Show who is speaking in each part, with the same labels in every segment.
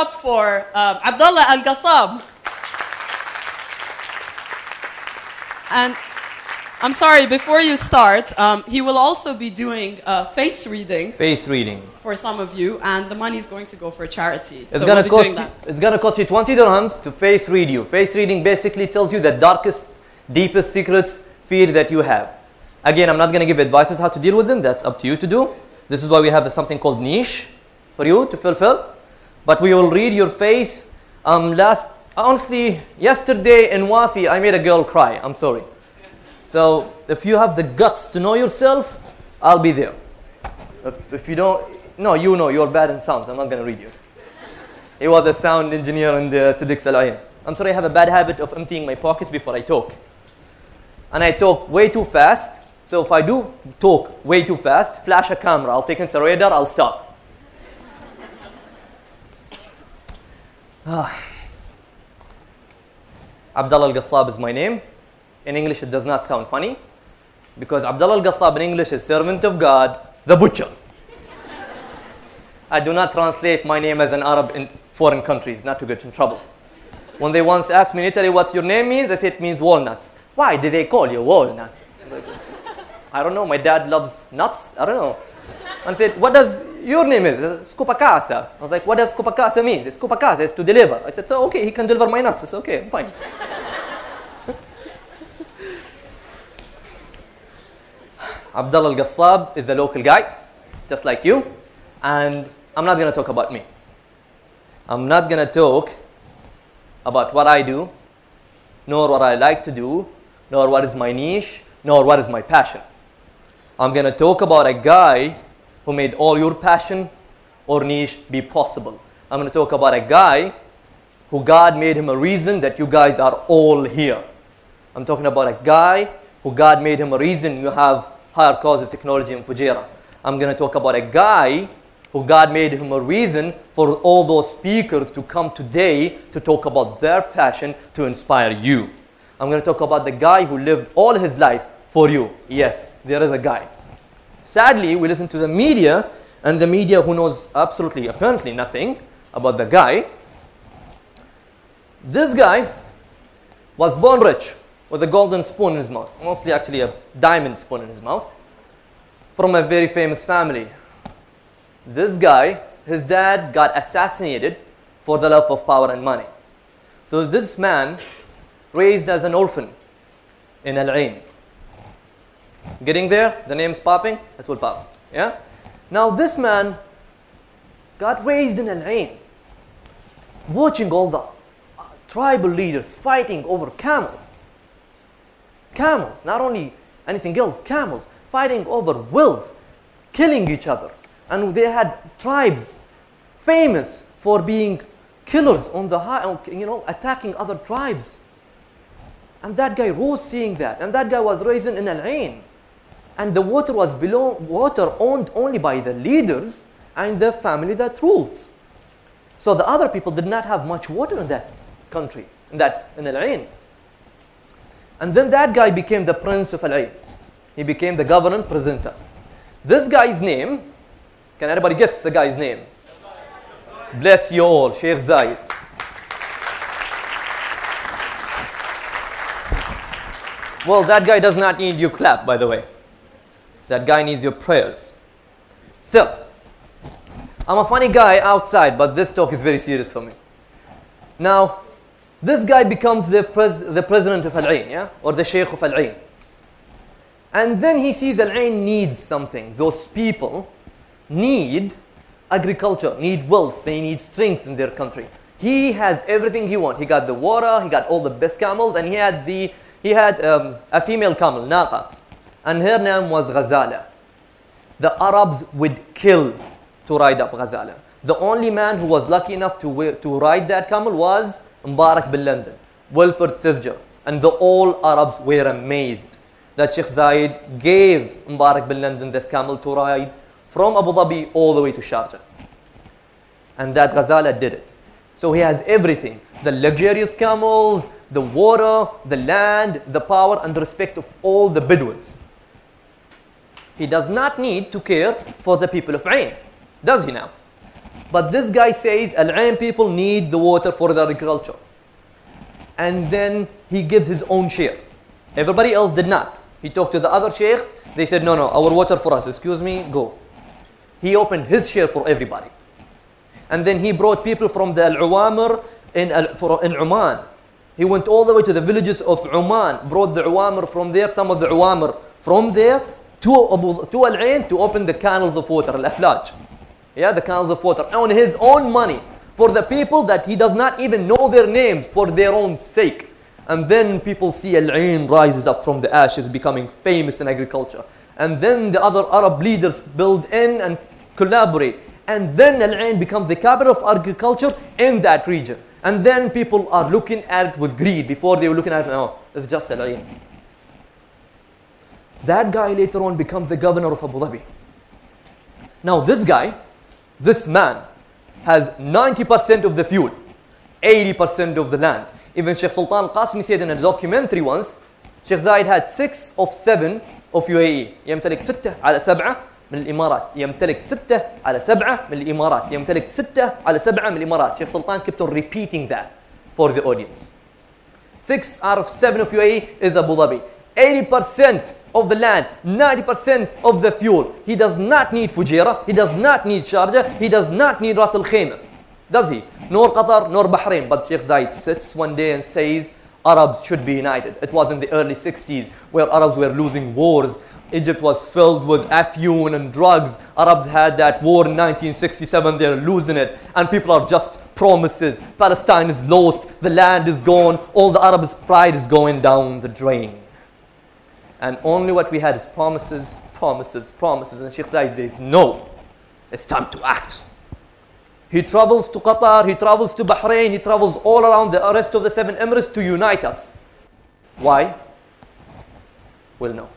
Speaker 1: up for um, Abdullah Al Qassab. And I'm sorry, before you start, um, he will also be doing uh, face reading
Speaker 2: Face reading.
Speaker 1: for some of you, and the money is going to go for charity.
Speaker 2: It's
Speaker 1: so
Speaker 2: gonna
Speaker 1: we'll
Speaker 2: cost you, it's gonna cost you 20 dirhams to face read you. Face reading basically tells you the darkest, deepest secrets, fear that you have. Again, I'm not gonna give advices how to deal with them. That's up to you to do. This is why we have something called niche for you to fulfill. But we will read your face. Um, last, honestly, yesterday in Wafi, I made a girl cry. I'm sorry. So if you have the guts to know yourself, I'll be there. If, if you don't, no, you know you're bad in sounds. I'm not gonna read you. He was a sound engineer in the TEDx Al. I'm sorry, I have a bad habit of emptying my pockets before I talk. And I talk way too fast. So if I do talk way too fast, flash a camera, I'll take into the radar, I'll stop. Ah. Abdullah Al Qassab is my name. In English, it does not sound funny because Abdullah Al Qassab in English is servant of God, the butcher. I do not translate my name as an Arab in foreign countries, not to get in trouble. When they once asked me in Italy what your name means, I said it means walnuts. Why did they call you walnuts? I, like, I don't know, my dad loves nuts. I don't know. And I said, what does your name is? Scopa casa. I was like, what does scopa casa mean? It's scopa casa, it's to deliver. I said, so okay, he can deliver my nuts. It's okay, I'm fine. Abdullah Al-Qassab is a local guy, just like you. And I'm not going to talk about me. I'm not going to talk about what I do, nor what I like to do, nor what is my niche, nor what is my passion. I'm going to talk about a guy who made all your passion or niche be possible. I'm going to talk about a guy who God made him a reason that you guys are all here. I'm talking about a guy who God made him a reason you have higher cause of technology in Fujairah. I'm going to talk about a guy who God made him a reason for all those speakers to come today to talk about their passion to inspire you. I'm going to talk about the guy who lived all his life for you. Yes, there is a guy. Sadly, we listen to the media, and the media who knows absolutely, apparently nothing about the guy. This guy was born rich with a golden spoon in his mouth, mostly actually a diamond spoon in his mouth, from a very famous family. This guy, his dad got assassinated for the love of power and money. So this man, raised as an orphan in Al Ain. Getting there, the name's popping, it will pop. Yeah? Now this man got raised in Al Ain, watching all the uh, tribal leaders fighting over camels. Camels, not only anything else, camels, fighting over wealth, killing each other. And they had tribes famous for being killers on the high, you know, attacking other tribes. And that guy rose seeing that. And that guy was raised in Al Ain. And the water was below water owned only by the leaders and the family that rules. So the other people did not have much water in that country, in that in Al Ain. And then that guy became the prince of Al Ain. He became the governor presenter. This guy's name, can anybody guess the guy's name? Bless you all, Sheikh Zayed. Well, that guy does not need you clap, by the way. That guy needs your prayers. Still, I'm a funny guy outside, but this talk is very serious for me. Now, this guy becomes the, pres- the president of Al Ain, yeah? Or the Sheikh of Al Ain. And then he sees Al Ain needs something. Those people need agriculture, need wealth, they need strength in their country. He has everything he wants. He got the water, he got all the best camels, and he had the he had um, a female camel, Naqa, and her name was Ghazala. The Arabs would kill to ride up Ghazala. The only man who was lucky enough to, to ride that camel was Mubarak bin London, Wilfred Thesiger, and the all Arabs were amazed that Sheikh Zayed gave Mubarak bin London this camel to ride from Abu Dhabi all the way to Sharjah. And that Ghazala did it. So he has everything the luxurious camels, the water, the land, the power, and the respect of all the Bedouins. He does not need to care for the people of Ain, does he now? But this guy says Al Ain people need the water for their agriculture. And then he gives his own share. Everybody else did not. He talked to the other sheikhs. They said, no, no, our water for us. Excuse me, go. He opened his share for everybody. And then he brought people from the Al-Uwamir in, Al- in Oman. He went all the way to the villages of Oman, brought the Uwamir from there, some of the Uwamir from there to, to Al Ain to open the canals of water, Al Aflaj. Yeah, the canals of water on his own money for the people that he does not even know their names for their own sake. And then people see Al Ain rises up from the ashes, becoming famous in agriculture. And then the other Arab leaders build in and collaborate. And then Al Ain becomes the capital of agriculture in that region. And then people are looking at it with greed before they were looking at it, no, it's just Al Ain. That guy later on becomes the governor of Abu Dhabi. Now, this guy, this man, has 90% of the fuel, 80% of the land. Even Sheikh Sultan Qasmi said in a documentary once, Sheikh Zayed had 6 of 7 of UAE. يمتلك 6 على 7 من الإمارات. يمتلك 6 على 7 من الإمارات. يمتلك 6 على 7 من الإمارات. Sheikh Sultan kept on repeating that for the audience. 6 out of 7 of UAE is Abu Dhabi. 80% of the land, 90% of the fuel. He does not need Fujairah, he does not need Sharjah, he does not need Ras Al Khaimah. Does he? Nor Qatar, nor Bahrain. But Sheikh Zayed sits one day and says, Arabs should be united. It was in the early 60s where Arabs were losing wars. Egypt was filled with afyun and drugs. Arabs had that war in 1967, they're losing it. And people are just promises. Palestine is lost, the land is gone, all the Arabs' pride is going down the drain. And only what we had is promises, promises, promises. And Sheikh Zayed says, no, it's time to act. He travels to Qatar, he travels to Bahrain, he travels all around the rest of the seven Emirates to unite us. Why? We'll know.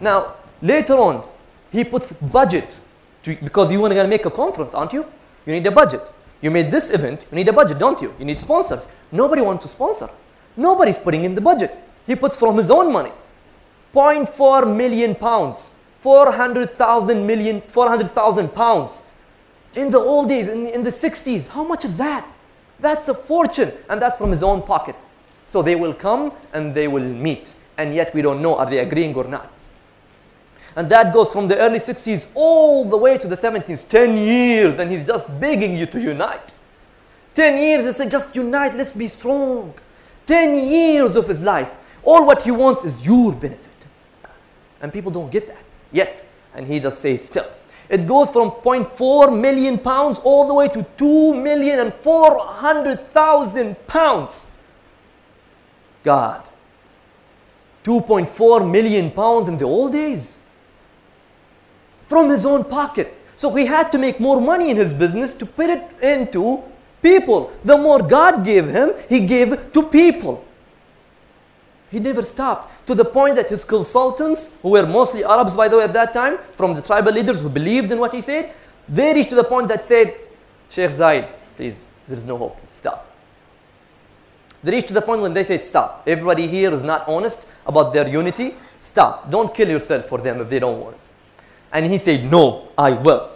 Speaker 2: Now, later on, he puts budget to, because you want to make a conference, aren't you? You need a budget. You made this event, you need a budget, don't you? You need sponsors. Nobody wants to sponsor. Nobody's putting in the budget. He puts from his own money. 0.4 million pounds, 400,000 million, 400,000 pounds. In the old days, in, in the 60s, how much is that? That's a fortune, and that's from his own pocket. So they will come and they will meet, and yet we don't know are they agreeing or not. And that goes from the early 60s all the way to the 70s, 10 years, and he's just begging you to unite. 10 years, it's just unite, let's be strong. 10 years of his life, all what he wants is your benefit. And people don't get that yet. And he just says still. It goes from 0.4 million pounds all the way to 2 million and 400,000 pounds. God. 2.4 million pounds in the old days. From his own pocket. So he had to make more money in his business to put it into people. The more God gave him, he gave to people. He never stopped to the point that his consultants, who were mostly Arabs by the way at that time, from the tribal leaders who believed in what he said, they reached to the point that said, Sheikh Zayed, please, there is no hope, stop. They reached to the point when they said, stop. Everybody here is not honest about their unity, stop. Don't kill yourself for them if they don't want it. And he said, no, I will.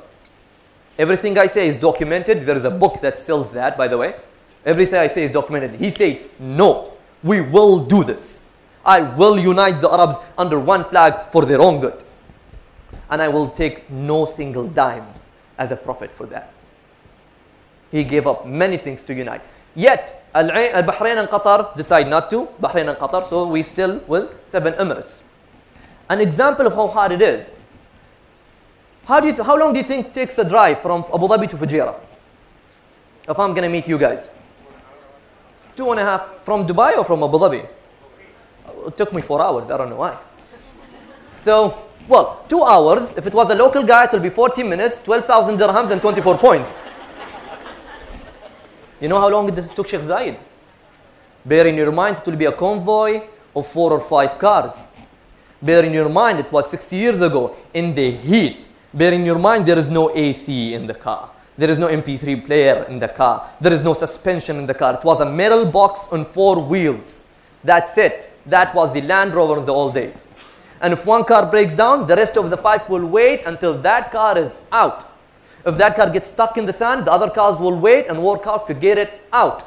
Speaker 2: Everything I say is documented. There is a book that sells that, by the way. Everything I say is documented. He said, no, we will do this. I will unite the Arabs under one flag for their own good. And I will take no single dime as a profit for that. He gave up many things to unite. Yet, Al Al Bahrain and Qatar decide not to. Bahrain and Qatar, so we still with seven Emirates. An example of how hard it is. How, do you how long do you think takes a drive from Abu Dhabi to Fujairah? If I'm going to meet you guys. Two and a half from Dubai or from Abu Dhabi? It took me four hours. I don't know why. So, well, two hours. If it was a local guy, it will be 40 minutes, 12,000 dirhams, and 24 points. You know how long it took Sheikh Zayed? Bear in your mind, it will be a convoy of four or five cars. Bear in your mind, it was 60 years ago in the heat. Bear in your mind, there is no AC in the car. There is no MP3 player in the car. There is no suspension in the car. It was a metal box on four wheels. That's it. That was the Land Rover in the old days. And if one car breaks down, the rest of the five will wait until that car is out. If that car gets stuck in the sand, the other cars will wait and work out to get it out.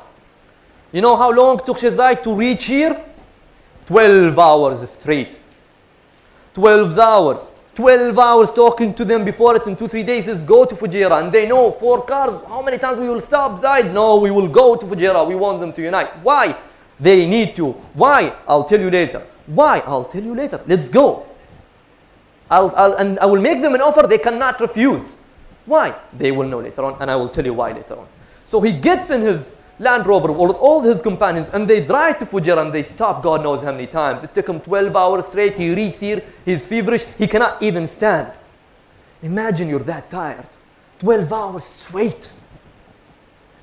Speaker 2: You know how long took Sheikh Zayed to reach here? 12 hours straight. 12 hours. 12 hours talking to them before it in two, three days is go to Fujairah. And they know four cars, how many times we will stop Zaid? No, we will go to Fujairah. We want them to unite. Why? They need to. Why? I'll tell you later. Why? I'll tell you later. Let's go. I'll, I'll, and I will make them an offer they cannot refuse. Why? They will know later on, and I will tell you why later on. So he gets in his Land Rover with all his companions, and they drive to Fujairah and they stop God knows how many times. It took him 12 hours straight. He reaches here, he's feverish, he cannot even stand. Imagine you're that tired. 12 hours straight.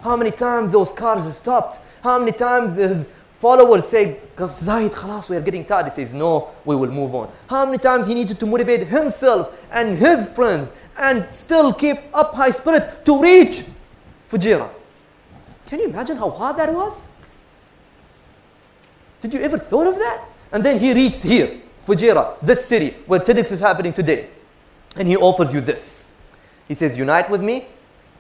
Speaker 2: How many times those cars stopped? How many times his followers say, Zaid, khalas, we are getting tired. He says, no, we will move on. How many times he needed to motivate himself and his friends and still keep up high spirit to reach Fujairah. Can you imagine how hard that was? Did you ever thought of that? And then he reached here, Fujairah, this city where TEDx is happening today. And he offers you this. He says, unite with me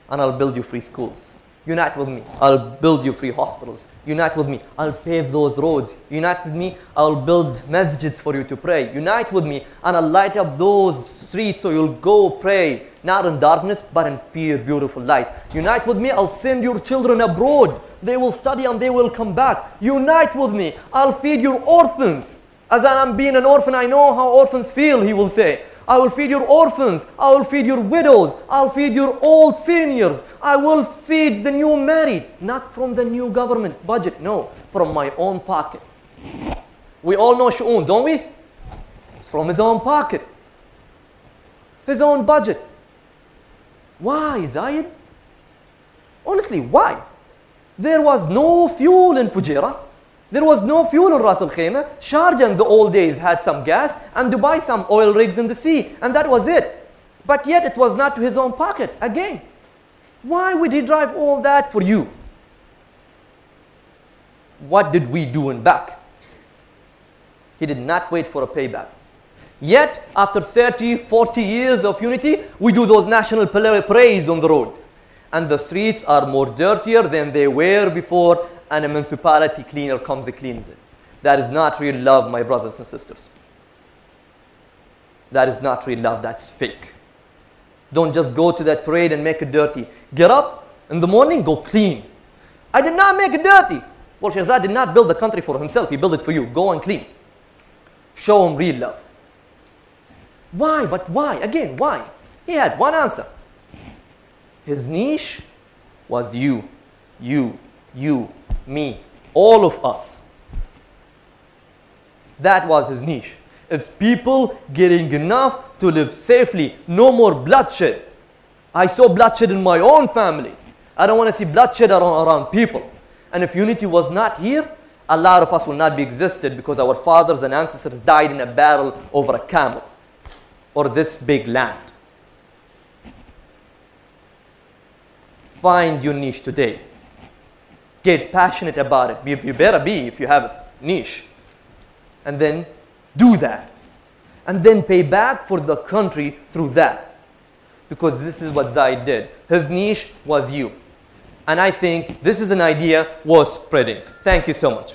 Speaker 2: and I'll build you free schools. Unite with me, I'll build you free hospitals. Unite with me, I'll pave those roads. Unite with me, I'll build masjids for you to pray. Unite with me, and I'll light up those streets so you'll go pray, not in darkness, but in pure, beautiful light. Unite with me, I'll send your children abroad. They will study and they will come back. Unite with me, I'll feed your orphans. As I'm being an orphan, I know how orphans feel, he will say. I will feed your orphans. I will feed your widows. I'll feed your old seniors. I will feed the new married. Not from the new government budget, no, from my own pocket. We all know Shu'un, don't we? It's from his own pocket. His own budget. Why, Zayed? Honestly, why? There was no fuel in Fujairah. There was no fuel in Ras Al Khaimah. Sharjah in the old days had some gas and Dubai some oil rigs in the sea and that was it. But yet it was not to his own pocket. Again, why would he drive all that for you? What did we do in back? He did not wait for a payback. Yet, after 30, 40 years of unity, we do those national parades on the road. And the streets are more dirtier than they were before and a municipality cleaner comes and cleans it. That is not real love, my brothers and sisters. That is not real love, that's fake. Don't just go to that parade and make it dirty. Get up in the morning, go clean. I did not make it dirty. Well, Sheikh Zayed did not build the country for himself, he built it for you. Go and clean. Show him real love. Why? But why? Again, why? He had one answer. His niche was you, you, you, me, all of us. That was his niche. Is people getting enough to live safely, no more bloodshed. I saw bloodshed in my own family. I don't want to see bloodshed around, around people. And if unity was not here, a lot of us will not be existed because our fathers and ancestors died in a battle over a camel or this big land. Find your niche today. Get passionate about it. You, you better be if you have a niche. And then do that. And then pay back for the country through that. Because this is what Zaid did. His niche was you. And I think this is an idea worth spreading. Thank you so much.